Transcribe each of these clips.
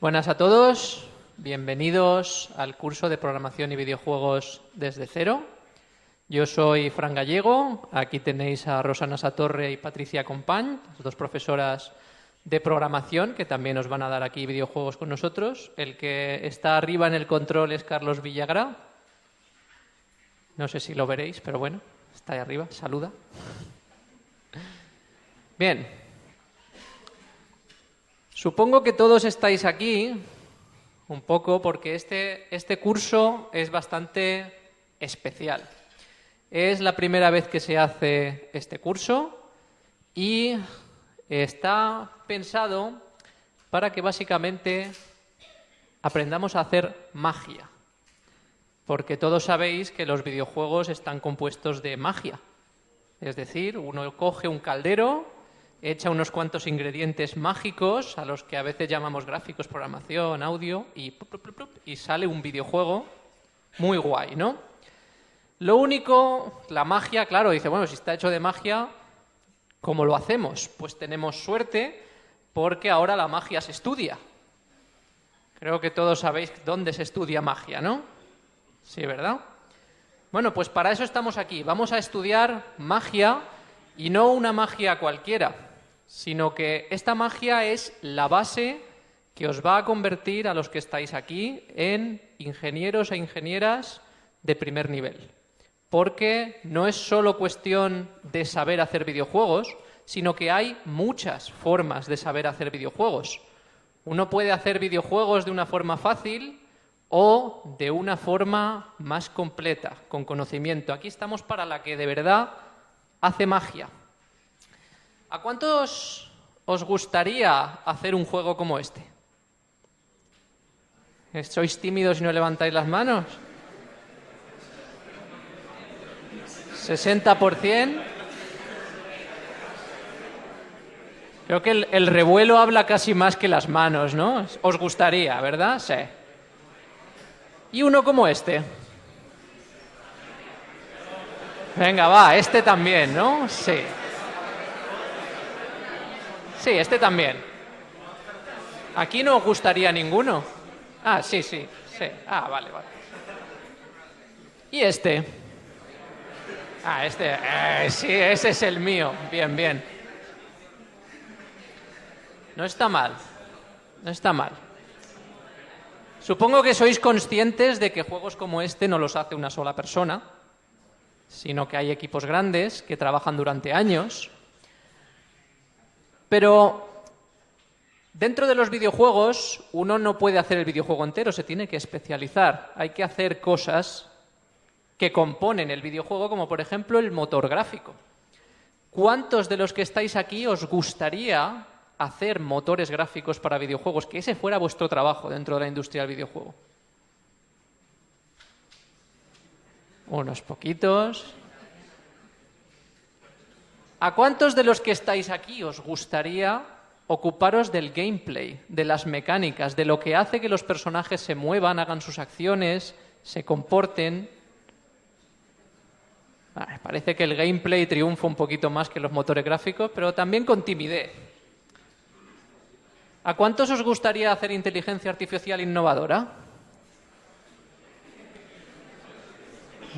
Buenas a todos, bienvenidos al curso de programación y videojuegos desde cero. Yo soy Fran Gallego, aquí tenéis a Rosana Satorre y Patricia Compañ, dos profesoras de programación que también os van a dar aquí videojuegos con nosotros. El que está arriba en el control es Carlos Villagra. No sé si lo veréis, pero bueno, está ahí arriba, saluda. Bien, Supongo que todos estáis aquí un poco porque este, este curso es bastante especial. Es la primera vez que se hace este curso y está pensado para que básicamente aprendamos a hacer magia. Porque todos sabéis que los videojuegos están compuestos de magia. Es decir, uno coge un caldero, echa unos cuantos ingredientes mágicos, a los que a veces llamamos gráficos, programación, audio, y, y sale un videojuego muy guay, ¿no? Lo único, la magia, claro, dice, bueno, si está hecho de magia, ¿cómo lo hacemos? Pues tenemos suerte porque ahora la magia se estudia. Creo que todos sabéis dónde se estudia magia, ¿no? Sí, ¿verdad? Bueno, pues para eso estamos aquí. Vamos a estudiar magia y no una magia cualquiera, sino que esta magia es la base que os va a convertir a los que estáis aquí en ingenieros e ingenieras de primer nivel. Porque no es solo cuestión de saber hacer videojuegos, sino que hay muchas formas de saber hacer videojuegos. Uno puede hacer videojuegos de una forma fácil o de una forma más completa, con conocimiento. Aquí estamos para la que de verdad hace magia. ¿A cuántos os gustaría hacer un juego como este? ¿Sois tímidos y no levantáis las manos? ¿60%? Creo que el, revuelo habla casi más que las manos, ¿no? Os gustaría, ¿verdad? Sí. ¿Y uno como este? Venga, va, este también, ¿no? Sí. Sí, este también. Aquí no gustaría ninguno. Ah, sí, sí, sí. Ah, vale, vale. ¿Y este? Ah, este. Eh, sí, ese es el mío. Bien, bien. No está mal. No está mal. Supongo que sois conscientes de que juegos como este no los hace una sola persona, sino que hay equipos grandes que trabajan durante años pero dentro de los videojuegos uno no puede hacer el videojuego entero, se tiene que especializar. Hay que hacer cosas que componen el videojuego, como por ejemplo el motor gráfico. ¿Cuántos de los que estáis aquí os gustaría hacer motores gráficos para videojuegos? Que ese fuera vuestro trabajo dentro de la industria del videojuego. Unos poquitos. ¿A cuántos de los que estáis aquí os gustaría ocuparos del gameplay, de las mecánicas, de lo que hace que los personajes se muevan, hagan sus acciones, se comporten? parece que el gameplay triunfa un poquito más que los motores gráficos, pero también con timidez. ¿A cuántos os gustaría hacer inteligencia artificial innovadora?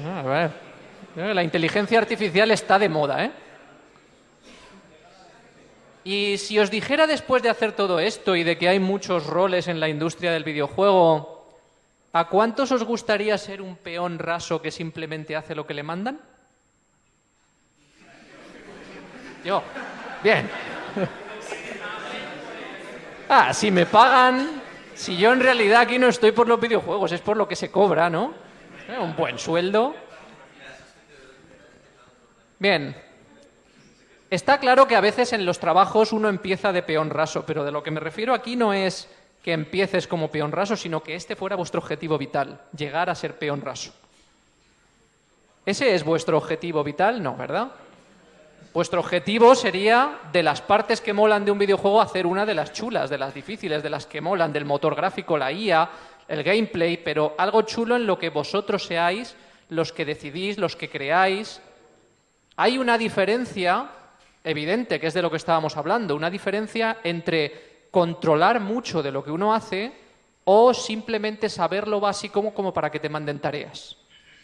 Ah, a ver. La inteligencia artificial está de moda, ¿eh? Y si os dijera después de hacer todo esto y de que hay muchos roles en la industria del videojuego, ¿a cuántos os gustaría ser un peón raso que simplemente hace lo que le mandan? Yo. Bien. Ah, si me pagan, si yo en realidad aquí no estoy por los videojuegos, es por lo que se cobra, ¿no? Eh, un buen sueldo. Bien, Está claro que a veces en los trabajos uno empieza de peón raso, pero de lo que me refiero aquí no es que empieces como peón raso, sino que este fuera vuestro objetivo vital, llegar a ser peón raso. ¿Ese es vuestro objetivo vital? No, ¿verdad? Vuestro objetivo sería, de las partes que molan de un videojuego, hacer una de las chulas, de las difíciles, de las que molan, del motor gráfico, la IA, el gameplay, pero algo chulo en lo que vosotros seáis los que decidís, los que creáis. Hay una diferencia evidente, que es de lo que estábamos hablando, una diferencia entre controlar mucho de lo que uno hace o simplemente saber lo básico como para que te manden tareas.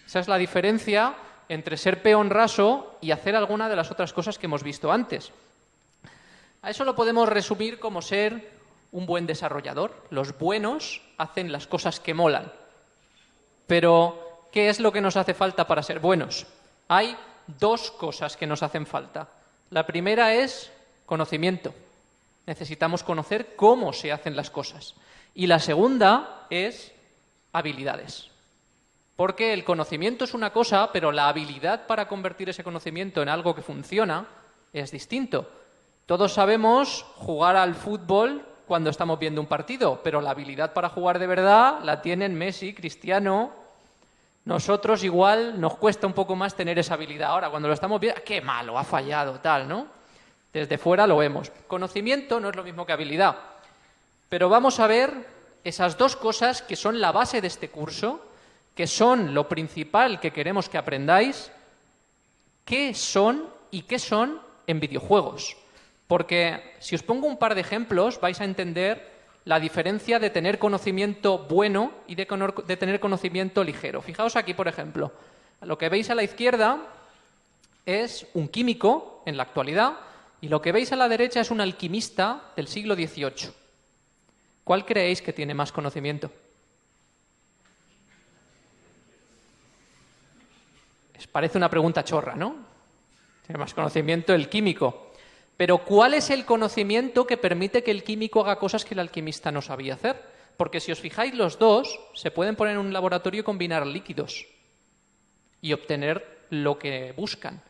Esa es la diferencia entre ser peón raso y hacer alguna de las otras cosas que hemos visto antes. A eso lo podemos resumir como ser un buen desarrollador. Los buenos hacen las cosas que molan. Pero, ¿qué es lo que nos hace falta para ser buenos? Hay dos cosas que nos hacen falta. La primera es conocimiento. Necesitamos conocer cómo se hacen las cosas. Y la segunda es habilidades. Porque el conocimiento es una cosa, pero la habilidad para convertir ese conocimiento en algo que funciona es distinto. Todos sabemos jugar al fútbol cuando estamos viendo un partido, pero la habilidad para jugar de verdad la tienen Messi, Cristiano. Nosotros igual nos cuesta un poco más tener esa habilidad. Ahora, cuando lo estamos viendo, qué malo, ha fallado, tal, ¿no? Desde fuera lo vemos. Conocimiento no es lo mismo que habilidad. Pero vamos a ver esas dos cosas que son la base de este curso, que son lo principal que queremos que aprendáis, qué son y qué son en videojuegos. Porque si os pongo un par de ejemplos vais a entender la diferencia de tener conocimiento bueno y de, tener conocimiento ligero. Fijaos aquí, por ejemplo, lo que veis a la izquierda es un químico en la actualidad y lo que veis a la derecha es un alquimista del siglo XVIII. ¿Cuál creéis que tiene más conocimiento? Parece una pregunta chorra, ¿no? Tiene más conocimiento el químico. Pero ¿cuál es el conocimiento que permite que el químico haga cosas que el alquimista no sabía hacer? Porque si os fijáis, los dos se pueden poner en un laboratorio y combinar líquidos y obtener lo que buscan.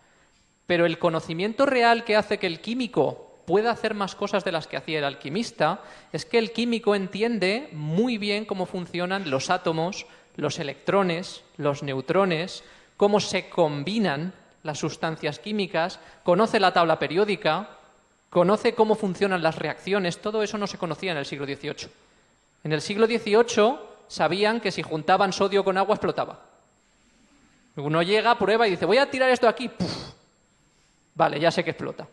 Pero el conocimiento real que hace que el químico pueda hacer más cosas de las que hacía el alquimista es que el químico entiende muy bien cómo funcionan los átomos, los electrones, los neutrones, cómo se combinan las sustancias químicas, conoce la tabla periódica, conoce cómo funcionan las reacciones, todo eso no se conocía en el siglo XVIII. En el siglo XVIII sabían que si juntaban sodio con agua explotaba. Uno llega, prueba y dice, voy a tirar esto aquí. Vale, ya sé que explota.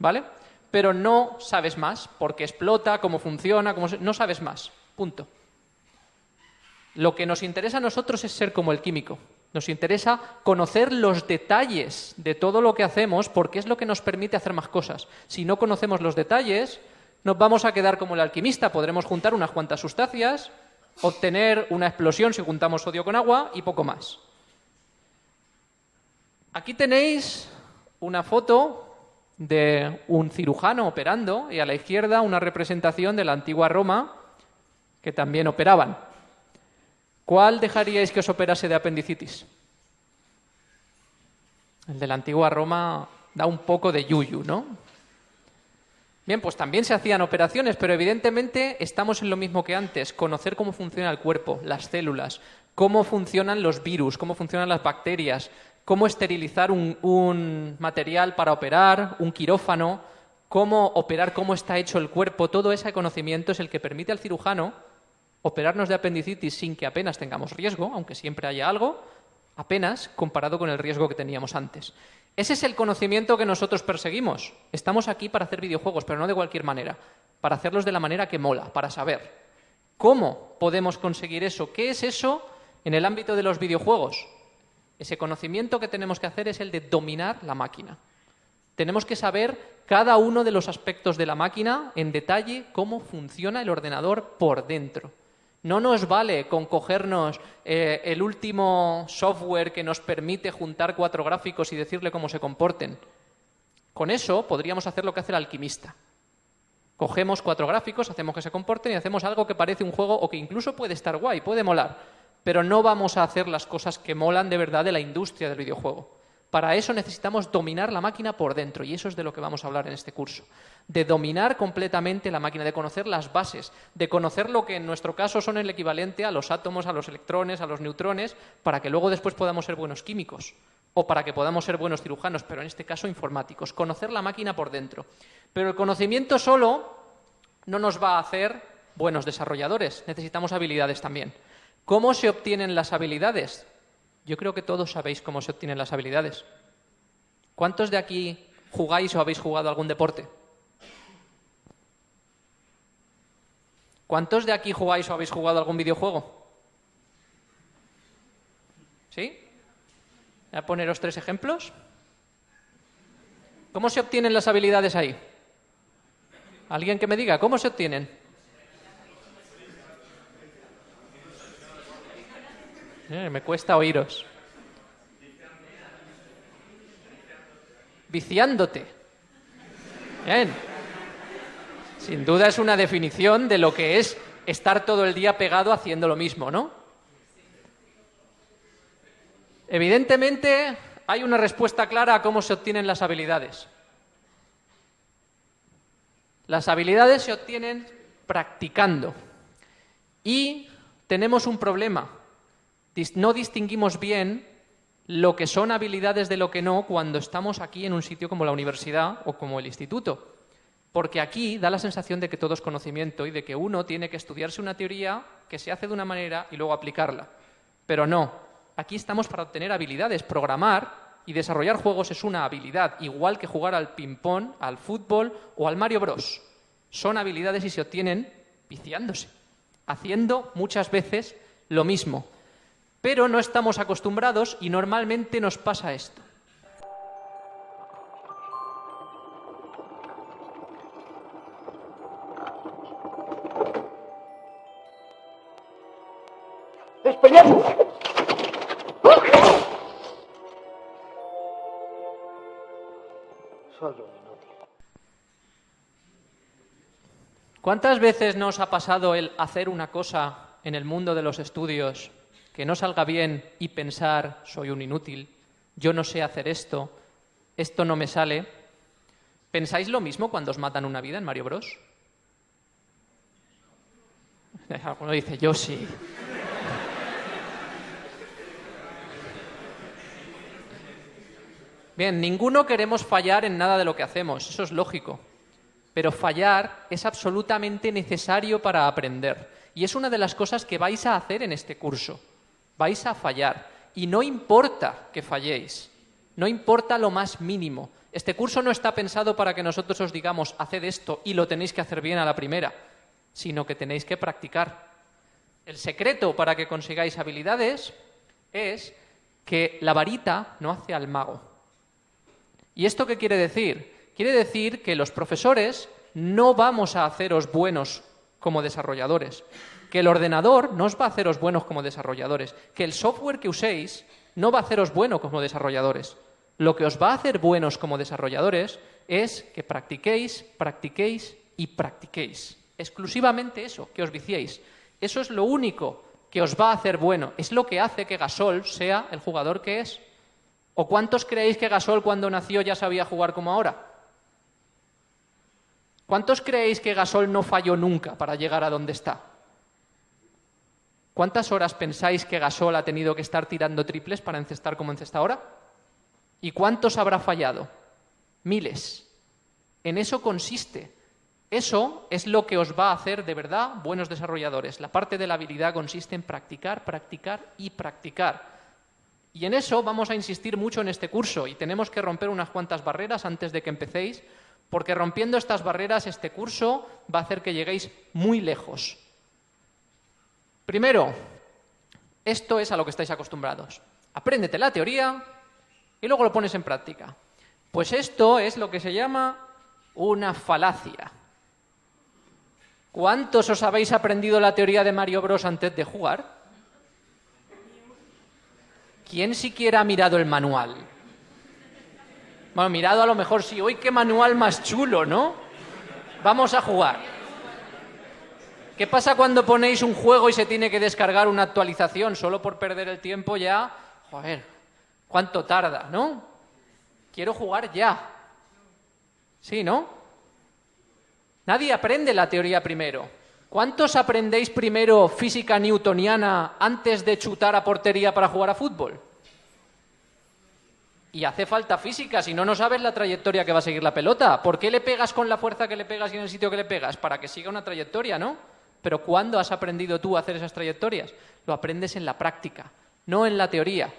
¿Vale? Pero no sabes más, porque explota, cómo funciona, cómo no sabes más. Punto. Lo que nos interesa a nosotros es ser como el químico. Nos interesa conocer los detalles de todo lo que hacemos porque es lo que nos permite hacer más cosas. Si no conocemos los detalles, nos vamos a quedar como el alquimista. Podremos juntar unas cuantas sustancias, obtener una explosión si juntamos sodio con agua y poco más. Aquí tenéis una foto de un cirujano operando y a la izquierda una representación de la antigua Roma que también operaban. ¿Cuál dejaríais que os operase de apendicitis? El de la antigua Roma da un poco de yuyu, ¿no? Bien, pues también se hacían operaciones, pero evidentemente estamos en lo mismo que antes, conocer cómo funciona el cuerpo, las células, cómo funcionan los virus, cómo funcionan las bacterias, cómo esterilizar un, material para operar, un quirófano, cómo operar, cómo está hecho el cuerpo, todo ese conocimiento es el que permite al cirujano operarnos de apendicitis sin que apenas tengamos riesgo, aunque siempre haya algo, apenas comparado con el riesgo que teníamos antes. Ese es el conocimiento que nosotros perseguimos. Estamos aquí para hacer videojuegos, pero no de cualquier manera, para hacerlos de la manera que mola, para saber. ¿Cómo podemos conseguir eso? ¿Qué es eso en el ámbito de los videojuegos? Ese conocimiento que tenemos que hacer es el de dominar la máquina. Tenemos que saber cada uno de los aspectos de la máquina en detalle, cómo funciona el ordenador por dentro. No nos vale con cogernos eh, el último software que nos permite juntar cuatro gráficos y decirle cómo se comporten. Con eso podríamos hacer lo que hace el alquimista. Cogemos cuatro gráficos, hacemos que se comporten y hacemos algo que parece un juego o que incluso puede estar guay, puede molar, pero no vamos a hacer las cosas que molan de verdad de la industria del videojuego. Para eso necesitamos dominar la máquina por dentro y eso es de lo que vamos a hablar en este curso. De dominar completamente la máquina, de conocer las bases, de conocer lo que en nuestro caso son el equivalente a los átomos, a los electrones, a los neutrones, para que luego después podamos ser buenos químicos o para que podamos ser buenos cirujanos, pero en este caso informáticos. Conocer la máquina por dentro. Pero el conocimiento solo no nos va a hacer buenos desarrolladores, necesitamos habilidades también. ¿Cómo se obtienen las habilidades? Yo creo que todos sabéis cómo se obtienen las habilidades. ¿Cuántos de aquí jugáis o habéis jugado algún deporte? ¿Cuántos de aquí jugáis o habéis jugado algún videojuego? ¿Sí? Voy a poneros tres ejemplos. ¿Cómo se obtienen las habilidades ahí? ¿Alguien que me diga cómo se obtienen? Eh, me cuesta oíros. Viciándote. Bien. Sin duda es una definición de lo que es estar todo el día pegado haciendo lo mismo, ¿no? Evidentemente hay una respuesta clara a cómo se obtienen las habilidades. Las habilidades se obtienen practicando. Y tenemos un problema. No distinguimos bien lo que son habilidades de lo que no cuando estamos aquí en un sitio como la universidad o como el instituto. Porque aquí da la sensación de que todo es conocimiento y de que uno tiene que estudiarse una teoría que se hace de una manera y luego aplicarla. Pero no, aquí estamos para obtener habilidades. Programar y desarrollar juegos es una habilidad, igual que jugar al ping-pong, al fútbol o al Mario Bros. Son habilidades y se obtienen viciándose, haciendo muchas veces lo mismo. Pero no estamos acostumbrados y normalmente nos pasa esto. ¿Cuántas veces nos ha pasado el hacer una cosa en el mundo de los estudios que no salga bien y pensar soy un inútil, yo no sé hacer esto, esto no me sale? ¿Pensáis lo mismo cuando os matan una vida en Mario Bros? Alguno dice, yo sí. Bien, ninguno queremos fallar en nada de lo que hacemos, eso es lógico pero fallar es absolutamente necesario para aprender. Y es una de las cosas que vais a hacer en este curso. Vais a fallar. Y no importa que falléis. No importa lo más mínimo. Este curso no está pensado para que nosotros os digamos, haced esto y lo tenéis que hacer bien a la primera, sino que tenéis que practicar. El secreto para que consigáis habilidades es que la varita no hace al mago. ¿Y esto qué quiere decir? Quiere decir que los profesores no vamos a haceros buenos como desarrolladores, que el ordenador no os va a haceros buenos como desarrolladores, que el software que uséis no va a haceros bueno como desarrolladores. Lo que os va a hacer buenos como desarrolladores es que practiquéis, practiquéis y practiquéis. Exclusivamente eso, que os viciéis. Eso es lo único que os va a hacer bueno. Es lo que hace que Gasol sea el jugador que es. ¿O cuántos creéis que Gasol cuando nació ya sabía jugar como ahora? ¿Cuántos creéis que Gasol no falló nunca para llegar a donde está? ¿Cuántas horas pensáis que Gasol ha tenido que estar tirando triples para encestar como encesta ahora? ¿Y cuántos habrá fallado? Miles. En eso consiste. Eso es lo que os va a hacer de verdad buenos desarrolladores. La parte de la habilidad consiste en practicar, practicar y practicar. Y en eso vamos a insistir mucho en este curso y tenemos que romper unas cuantas barreras antes de que empecéis porque rompiendo estas barreras este curso va a hacer que lleguéis muy lejos. Primero, esto es a lo que estáis acostumbrados. Apréndete la teoría y luego lo pones en práctica. Pues esto es lo que se llama una falacia. ¿Cuántos os habéis aprendido la teoría de Mario Bros antes de jugar? ¿Quién siquiera ha mirado el manual? Bueno, mirado a lo mejor sí. Hoy qué manual más chulo, ¿no? Vamos a jugar. ¿Qué pasa cuando ponéis un juego y se tiene que descargar una actualización? Solo por perder el tiempo ya... Joder, ¿cuánto tarda, no? Quiero jugar ya. Sí, ¿no? Nadie aprende la teoría primero. ¿Cuántos aprendéis primero física newtoniana antes de chutar a portería para jugar a fútbol? Y hace falta física, si no, no sabes la trayectoria que va a seguir la pelota. ¿Por qué le pegas con la fuerza que le pegas y en el sitio que le pegas? Para que siga una trayectoria, ¿no? Pero ¿cuándo has aprendido tú a hacer esas trayectorias? Lo aprendes en la práctica, no en la teoría.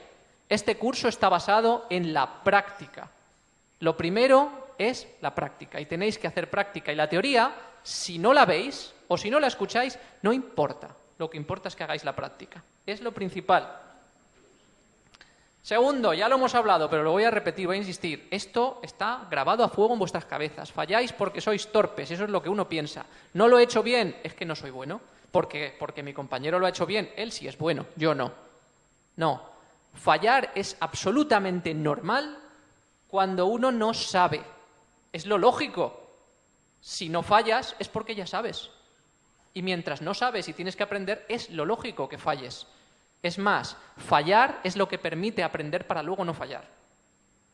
Este curso está basado en la práctica. Lo primero es la práctica y tenéis que hacer práctica. Y la teoría, si no la veis o si no la escucháis, no importa. Lo que importa es que hagáis la práctica. Es lo principal. Segundo, ya lo hemos hablado, pero lo voy a repetir, voy a insistir. Esto está grabado a fuego en vuestras cabezas. Falláis porque sois torpes, eso es lo que uno piensa. No lo he hecho bien, es que no soy bueno. Porque, porque mi compañero lo ha hecho bien, él sí es bueno, yo no. No. Fallar es absolutamente normal cuando uno no sabe. Es lo lógico. Si no fallas es porque ya sabes. Y mientras no sabes y tienes que aprender, es lo lógico que falles. Es más, fallar es lo que permite aprender para luego no fallar.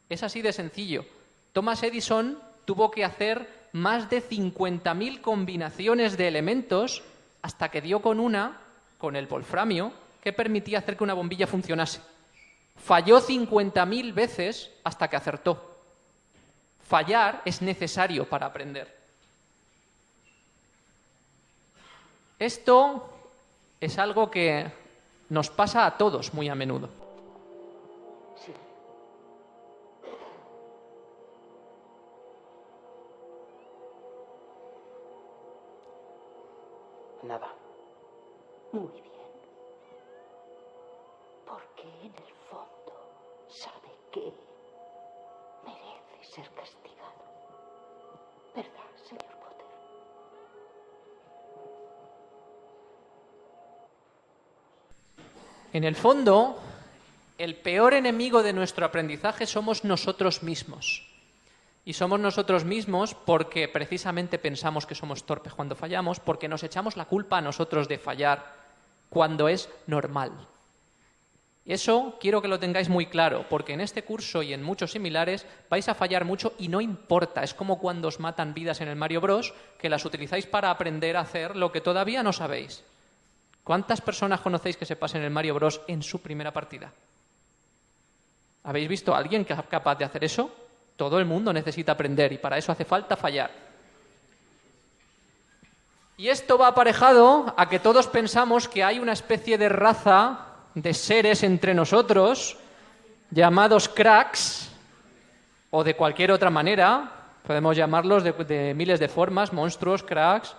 Es así de sencillo. Thomas Edison tuvo que hacer más de 50.000 combinaciones de elementos hasta que dio con una, con el wolframio, que permitía hacer que una bombilla funcionase. Falló 50.000 veces hasta que acertó. Fallar es necesario para aprender. Esto es algo que nos pasa a todos muy a menudo. Sí. Nada. Muy bien. Porque en el fondo sabe que merece ser castigado. En el fondo, el peor enemigo de nuestro aprendizaje somos nosotros mismos. Y somos nosotros mismos porque precisamente pensamos que somos torpes cuando fallamos, porque nos echamos la culpa a nosotros de fallar cuando es normal. Eso quiero que lo tengáis muy claro, porque en este curso y en muchos similares vais a fallar mucho y no importa. Es como cuando os matan vidas en el Mario Bros, que las utilizáis para aprender a hacer lo que todavía no sabéis. ¿Cuántas personas conocéis que se pasen el Mario Bros en su primera partida? ¿Habéis visto a alguien que es capaz de hacer eso? Todo el mundo necesita aprender y para eso hace falta fallar. Y esto va aparejado a que todos pensamos que hay una especie de raza de seres entre nosotros llamados cracks o de cualquier otra manera, podemos llamarlos de, de miles de formas, monstruos, cracks,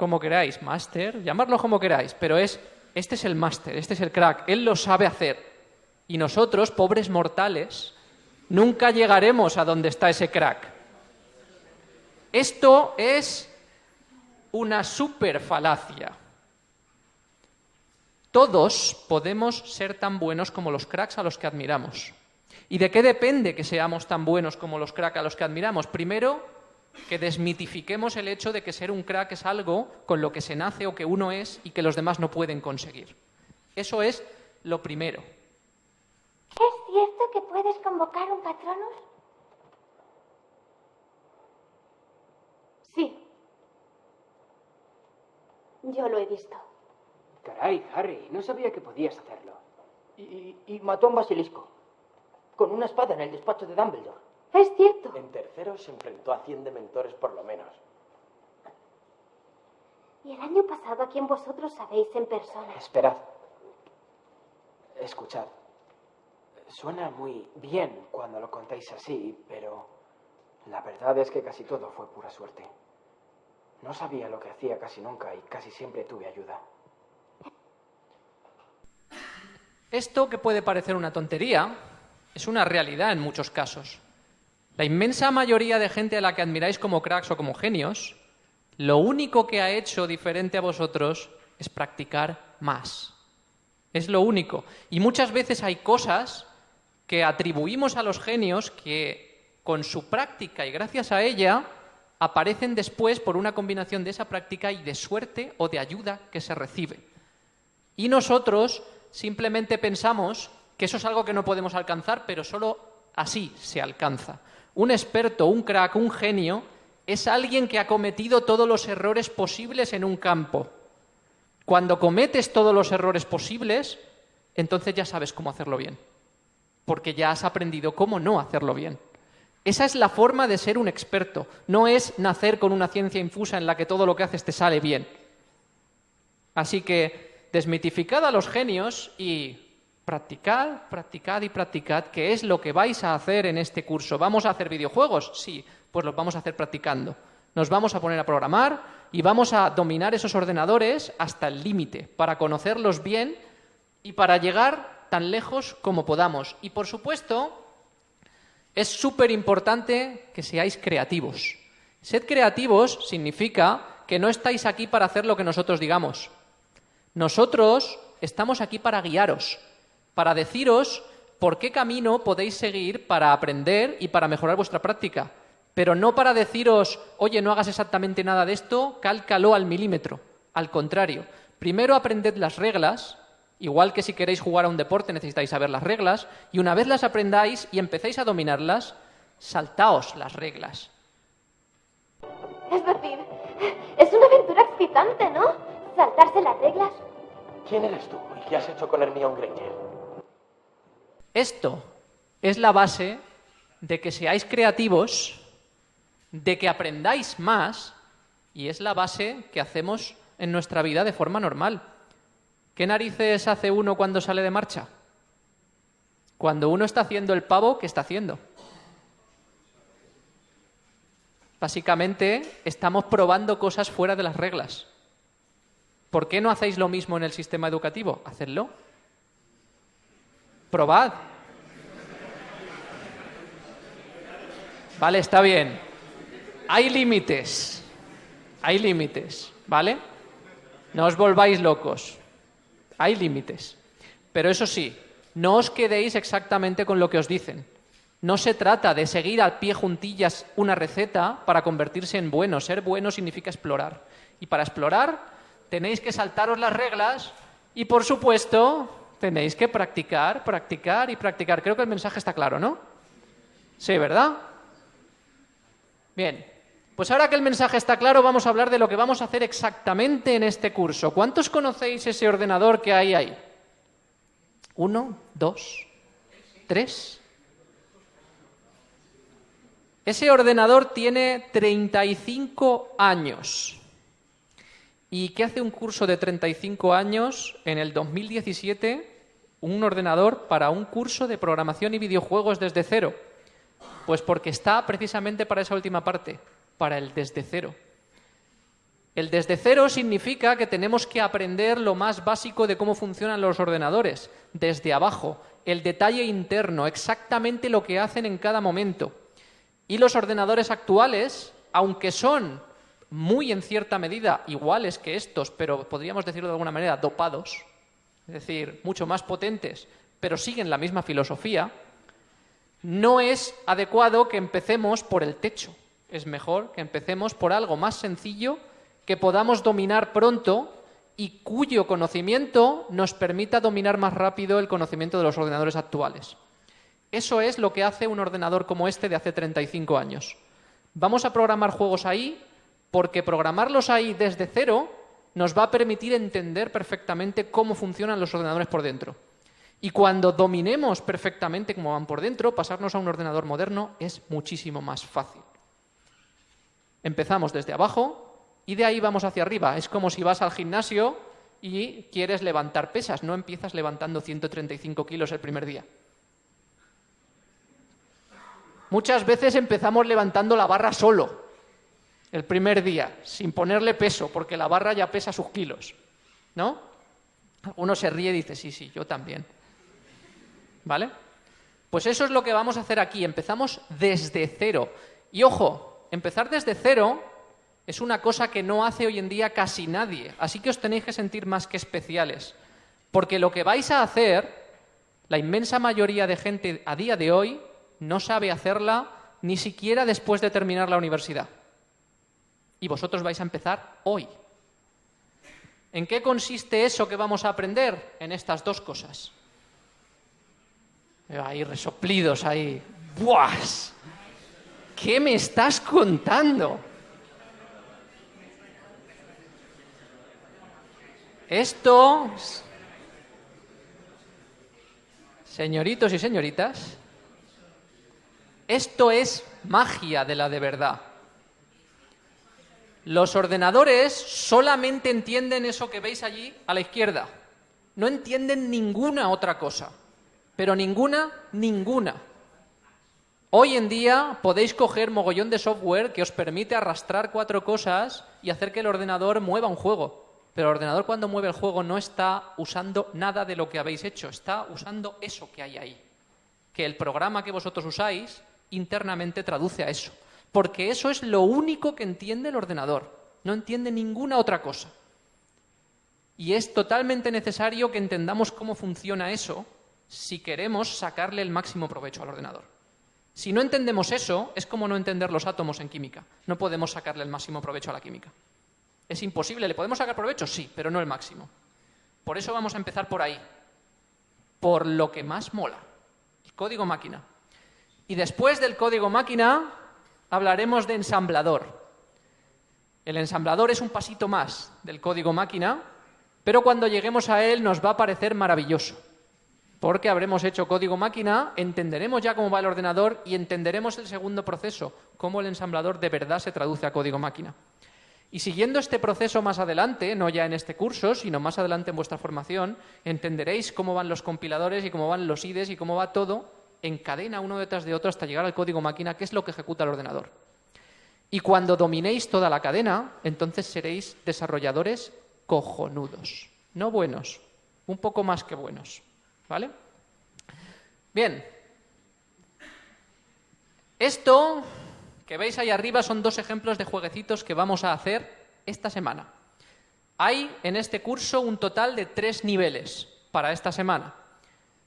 como queráis, máster, llamarlo como queráis, pero es, este es el máster, este es el crack, él lo sabe hacer. Y nosotros, pobres mortales, nunca llegaremos a donde está ese crack. Esto es una super falacia. Todos podemos ser tan buenos como los cracks a los que admiramos. ¿Y de qué depende que seamos tan buenos como los cracks a los que admiramos? Primero, que desmitifiquemos el hecho de que ser un crack es algo con lo que se nace o que uno es y que los demás no pueden conseguir. Eso es lo primero. ¿Es cierto que puedes convocar un patronus? Sí. Yo lo he visto. Caray, Harry, no sabía que podías hacerlo. Y, mató a un basilisco. Con una espada en el despacho de Dumbledore. Es cierto. En tercero se enfrentó a 100 dementores por lo menos. ¿Y el año pasado a quién vosotros sabéis en persona? Esperad. Escuchad. Suena muy bien cuando lo contáis así, pero la verdad es que casi todo fue pura suerte. No sabía lo que hacía casi nunca y casi siempre tuve ayuda. Esto que puede parecer una tontería es una realidad en muchos casos. La inmensa mayoría de gente a la que admiráis como cracks o como genios, lo único que ha hecho diferente a vosotros es practicar más. Es lo único. Y muchas veces hay cosas que atribuimos a los genios que con su práctica y gracias a ella aparecen después por una combinación de esa práctica y de suerte o de ayuda que se recibe. Y nosotros simplemente pensamos que eso es algo que no podemos alcanzar, pero solo así se alcanza. Un experto, un crack, un genio es alguien que ha cometido todos los errores posibles en un campo. Cuando cometes todos los errores posibles, entonces ya sabes cómo hacerlo bien, porque ya has aprendido cómo no hacerlo bien. Esa es la forma de ser un experto, no es nacer con una ciencia infusa en la que todo lo que haces te sale bien. Así que desmitificad a los genios y Practicad, practicad y practicad, que es lo que vais a hacer en este curso. ¿Vamos a hacer videojuegos? Sí, pues los vamos a hacer practicando. Nos vamos a poner a programar y vamos a dominar esos ordenadores hasta el límite, para conocerlos bien y para llegar tan lejos como podamos. Y por supuesto, es súper importante que seáis creativos. Sed creativos significa que no estáis aquí para hacer lo que nosotros digamos. Nosotros estamos aquí para guiaros, para deciros por qué camino podéis seguir para aprender y para mejorar vuestra práctica, pero no para deciros, oye, no hagas exactamente nada de esto, cálcalo al milímetro. Al contrario, primero aprended las reglas, igual que si queréis jugar a un deporte necesitáis saber las reglas, y una vez las aprendáis y empecéis a dominarlas, saltaos las reglas. Es decir, es una aventura excitante, ¿no? Saltarse las reglas. ¿Quién eres tú y qué has hecho con Hermione Granger? Esto es la base de que seáis creativos, de que aprendáis más, y es la base que hacemos en nuestra vida de forma normal. ¿Qué narices hace uno cuando sale de marcha? Cuando uno está haciendo el pavo, ¿qué está haciendo? Básicamente estamos probando cosas fuera de las reglas. ¿Por qué no hacéis lo mismo en el sistema educativo? Hacedlo. Probad. Vale, está bien. Hay límites. Hay límites, ¿vale? No os volváis locos. Hay límites. Pero eso sí, no os quedéis exactamente con lo que os dicen. No se trata de seguir al pie juntillas una receta para convertirse en bueno. Ser bueno significa explorar. Y para explorar tenéis que saltaros las reglas y, por supuesto, tenéis que practicar, practicar y practicar. Creo que el mensaje está claro, ¿no? Sí, ¿verdad? Bien. Pues ahora que el mensaje está claro, vamos a hablar de lo que vamos a hacer exactamente en este curso. ¿Cuántos conocéis ese ordenador que hay ahí? ¿Uno? ¿Dos? ¿Tres? Ese ordenador tiene 35 años. ¿Y qué hace un curso de 35 años en el 2017? Un ordenador para un curso de programación y videojuegos desde cero. Pues porque está precisamente para esa última parte, para el desde cero. El desde cero significa que tenemos que aprender lo más básico de cómo funcionan los ordenadores, desde abajo, el detalle interno, exactamente lo que hacen en cada momento. Y los ordenadores actuales, aunque son muy en cierta medida iguales que estos, pero podríamos decirlo de alguna manera dopados, es decir, mucho más potentes, pero siguen la misma filosofía, no es adecuado que empecemos por el techo. Es mejor que empecemos por algo más sencillo que podamos dominar pronto y cuyo conocimiento nos permita dominar más rápido el conocimiento de los ordenadores actuales. Eso es lo que hace un ordenador como este de hace 35 años. Vamos a programar juegos ahí porque programarlos ahí desde cero nos va a permitir entender perfectamente cómo funcionan los ordenadores por dentro. Y cuando dominemos perfectamente cómo van por dentro, pasarnos a un ordenador moderno es muchísimo más fácil. Empezamos desde abajo y de ahí vamos hacia arriba. Es como si vas al gimnasio y quieres levantar pesas. No empiezas levantando 135 kilos el primer día. Muchas veces empezamos levantando la barra solo, el primer día, sin ponerle peso, porque la barra ya pesa sus kilos. ¿No? Uno se ríe y dice, sí, sí, yo también. ¿Vale? Pues eso es lo que vamos a hacer aquí. Empezamos desde cero. Y ojo, empezar desde cero es una cosa que no hace hoy en día casi nadie. Así que os tenéis que sentir más que especiales. Porque lo que vais a hacer, la inmensa mayoría de gente a día de hoy, no sabe hacerla ni siquiera después de terminar la universidad. Y vosotros vais a empezar hoy. ¿En qué consiste eso que vamos a aprender? En estas dos cosas. Ahí resoplidos, ahí. ¡Buas! ¿Qué me estás contando? Esto, señoritos y señoritas, esto es magia de la de verdad. Los ordenadores solamente entienden eso que veis allí a la izquierda. No entienden ninguna otra cosa. Pero ninguna, ninguna. Hoy en día podéis coger mogollón de software que os permite arrastrar cuatro cosas y hacer que el ordenador mueva un juego. Pero el ordenador cuando mueve el juego no está usando nada de lo que habéis hecho, está usando eso que hay ahí. Que el programa que vosotros usáis internamente traduce a eso. Porque eso es lo único que entiende el ordenador. No entiende ninguna otra cosa. Y es totalmente necesario que entendamos cómo funciona eso si queremos sacarle el máximo provecho al ordenador. Si no entendemos eso, es como no entender los átomos en química. No podemos sacarle el máximo provecho a la química. Es imposible. ¿Le podemos sacar provecho? Sí, pero no el máximo. Por eso vamos a empezar por ahí. Por lo que más mola. El código máquina. Y después del código máquina hablaremos de ensamblador. El ensamblador es un pasito más del código máquina, pero cuando lleguemos a él nos va a parecer maravilloso porque habremos hecho código máquina, entenderemos ya cómo va el ordenador y entenderemos el segundo proceso, cómo el ensamblador de verdad se traduce a código máquina. Y siguiendo este proceso más adelante, no ya en este curso, sino más adelante en vuestra formación, entenderéis cómo van los compiladores y cómo van los IDEs y cómo va todo en cadena uno detrás de otro hasta llegar al código máquina, que es lo que ejecuta el ordenador. Y cuando dominéis toda la cadena, entonces seréis desarrolladores cojonudos, no buenos, un poco más que buenos. ¿Vale? Bien. Esto que veis ahí arriba son dos ejemplos de jueguecitos que vamos a hacer esta semana. Hay en este curso un total de tres niveles para esta semana.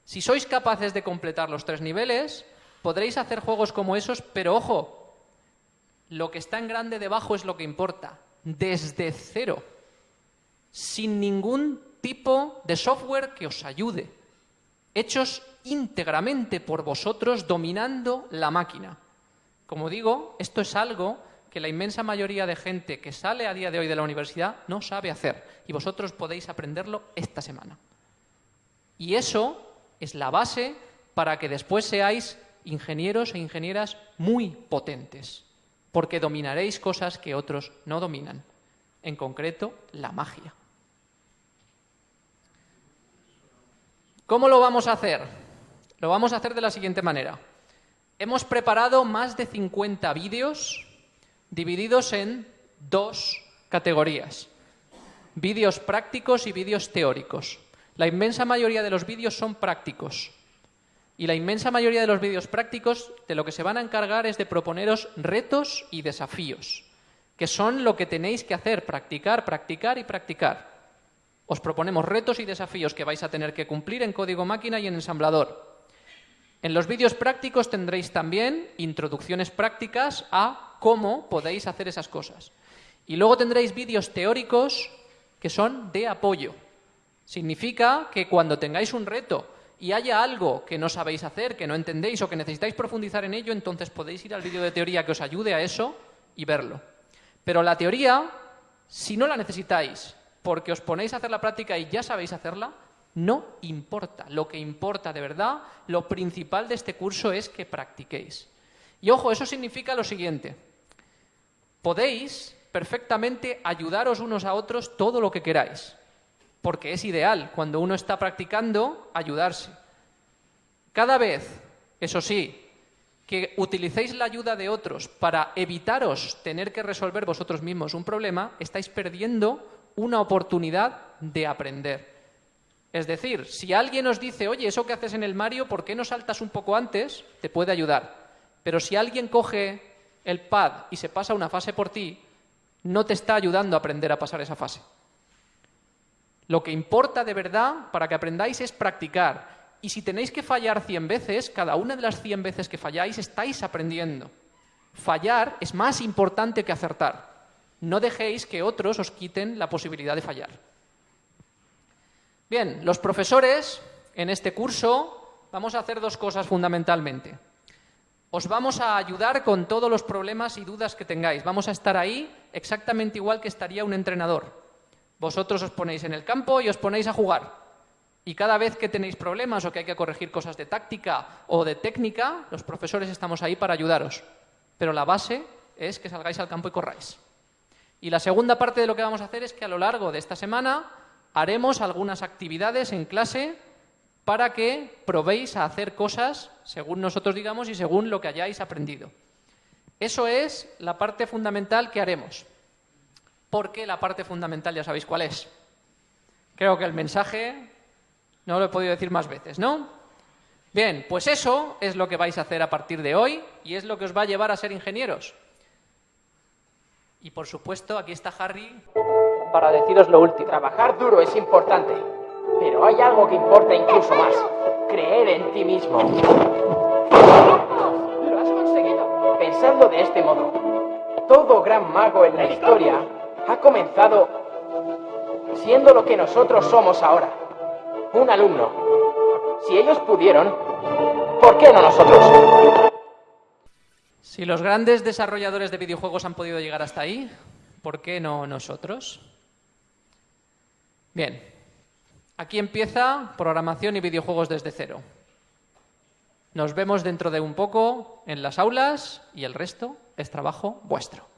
Si sois capaces de completar los tres niveles, podréis hacer juegos como esos, pero ojo, lo que está en grande debajo es lo que importa, desde cero, sin ningún tipo de software que os ayude hechos íntegramente por vosotros dominando la máquina. Como digo, esto es algo que la inmensa mayoría de gente que sale a día de hoy de la universidad no sabe hacer y vosotros podéis aprenderlo esta semana. Y eso es la base para que después seáis ingenieros e ingenieras muy potentes, porque dominaréis cosas que otros no dominan, en concreto la magia. ¿Cómo lo vamos a hacer? Lo vamos a hacer de la siguiente manera. Hemos preparado más de 50 vídeos divididos en dos categorías. Vídeos prácticos y vídeos teóricos. La inmensa mayoría de los vídeos son prácticos. Y la inmensa mayoría de los vídeos prácticos de lo que se van a encargar es de proponeros retos y desafíos, que son lo que tenéis que hacer, practicar, practicar y practicar. Os proponemos retos y desafíos que vais a tener que cumplir en código máquina y en ensamblador. En los vídeos prácticos tendréis también introducciones prácticas a cómo podéis hacer esas cosas. Y luego tendréis vídeos teóricos que son de apoyo. Significa que cuando tengáis un reto y haya algo que no sabéis hacer, que no entendéis o que necesitáis profundizar en ello, entonces podéis ir al vídeo de teoría que os ayude a eso y verlo. Pero la teoría, si no la necesitáis porque os ponéis a hacer la práctica y ya sabéis hacerla, no importa. Lo que importa de verdad, lo principal de este curso es que practiquéis. Y ojo, eso significa lo siguiente. Podéis perfectamente ayudaros unos a otros todo lo que queráis, porque es ideal cuando uno está practicando ayudarse. Cada vez, eso sí, que utilicéis la ayuda de otros para evitaros tener que resolver vosotros mismos un problema, estáis perdiendo una oportunidad de aprender. Es decir, si alguien os dice, oye, eso que haces en el Mario, ¿por qué no saltas un poco antes? Te puede ayudar. Pero si alguien coge el pad y se pasa una fase por ti, no te está ayudando a aprender a pasar esa fase. Lo que importa de verdad para que aprendáis es practicar. Y si tenéis que fallar 100 veces, cada una de las 100 veces que falláis estáis aprendiendo. Fallar es más importante que acertar. No dejéis que otros os quiten la posibilidad de fallar. Bien, los profesores en este curso vamos a hacer dos cosas fundamentalmente. Os vamos a ayudar con todos los problemas y dudas que tengáis. Vamos a estar ahí exactamente igual que estaría un entrenador. Vosotros os ponéis en el campo y os ponéis a jugar. Y cada vez que tenéis problemas o que hay que corregir cosas de táctica o de técnica, los profesores estamos ahí para ayudaros. Pero la base es que salgáis al campo y corráis. Y la segunda parte de lo que vamos a hacer es que a lo largo de esta semana haremos algunas actividades en clase para que probéis a hacer cosas según nosotros digamos y según lo que hayáis aprendido. Eso es la parte fundamental que haremos. Porque la parte fundamental ya sabéis cuál es. Creo que el mensaje no lo he podido decir más veces, ¿no? Bien, pues eso es lo que vais a hacer a partir de hoy y es lo que os va a llevar a ser ingenieros. Y por supuesto, aquí está Harry para deciros lo último. Trabajar duro es importante, pero hay algo que importa incluso más. Creer en ti mismo. Lo has conseguido. Pensando de este modo, todo gran mago en la historia ha comenzado siendo lo que nosotros somos ahora. Un alumno. Si ellos pudieron, ¿por qué no nosotros? Si los grandes desarrolladores de videojuegos han podido llegar hasta ahí, ¿por qué no nosotros? Bien, aquí empieza programación y videojuegos desde cero. Nos vemos dentro de un poco en las aulas y el resto es trabajo vuestro.